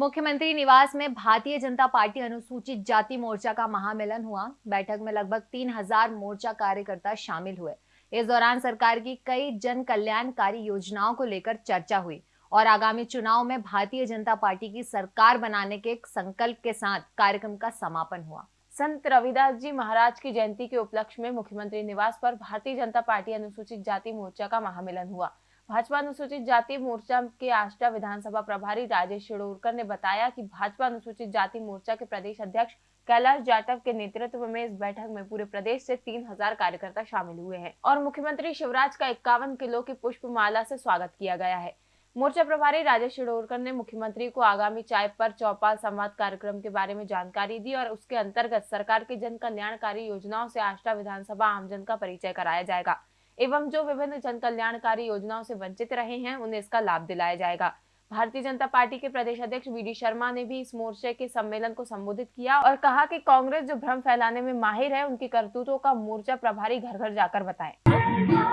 मुख्यमंत्री निवास में भारतीय जनता पार्टी अनुसूचित जाति मोर्चा का महामिलन हुआ। बैठक में लगभग तीन हज़ार मोर्चा कार्यकर्ता शामिल हुए। इस दौरान सरकार की कई जन कल्याणकारी योजनाओं को लेकर चर्चा हुई और आगामी चुनाव में भारतीय जनता पार्टी की सरकार बनाने के संकल्प के साथ कार्यक्रम का समापन हुआ। संत रविदास जी महाराज की जयंती के उपलक्ष्य में मुख्यमंत्री निवास पर भारतीय जनता पार्टी अनुसूचित जाति मोर्चा का महामिलन हुआ। भाजपा अनुसूचित जाति मोर्चा के आष्टा विधानसभा प्रभारी राजेश शिड़ोरकर ने बताया कि भाजपा अनुसूचित जाति मोर्चा के प्रदेश अध्यक्ष कैलाश जाटव के नेतृत्व में इस बैठक में पूरे प्रदेश से तीन हज़ार कार्यकर्ता शामिल हुए हैं और मुख्यमंत्री शिवराज का इक्यावन किलो की पुष्प माला से स्वागत किया गया है। मोर्चा प्रभारी राजेश शिड़ोरकर ने मुख्यमंत्री को आगामी चाय पर चौपाल संवाद कार्यक्रम के बारे में जानकारी दी और उसके अंतर्गत सरकार की जन कल्याणकारी योजनाओं से आष्टा विधानसभा आमजन का परिचय कराया जाएगा। एवं जो विभिन्न जन कल्याणकारी योजनाओं से वंचित रहे हैं, उन्हें इसका लाभ दिलाया जाएगा भारतीय जनता पार्टी के प्रदेश अध्यक्ष वी शर्मा ने भी इस मोर्चे के सम्मेलन को संबोधित किया और कहा कि कांग्रेस जो भ्रम फैलाने में माहिर है, उनकी करतूतों का मोर्चा प्रभारी घर घर जाकर बताएँ।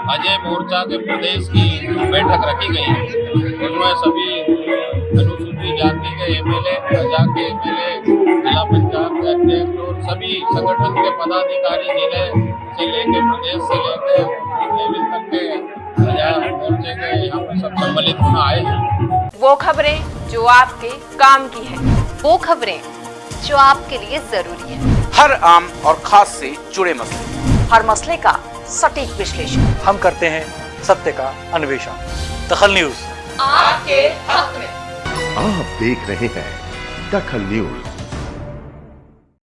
अजय मोर्चा के प्रदेश की बैठक रखी गई उसमें सभी अनुसूचित जाति के एमएलए प्रजा के एमएलए जिला पंचायत के अध्यक्ष और सभी संगठन के पदाधिकारी ज़िले से लेके प्रदेश से सम्मिलित होना आए हैं। वो खबरें जो आपके काम की है वो खबरें जो आपके लिए ज़रूरी है। हर आम और खास से जुड़े मसले। हर मसले का सटीक विश्लेषण। हम करते हैं सत्य का अन्वेषण। दखल न्यूज़। आपके हक में। आप देख रहे हैं दखल न्यूज़।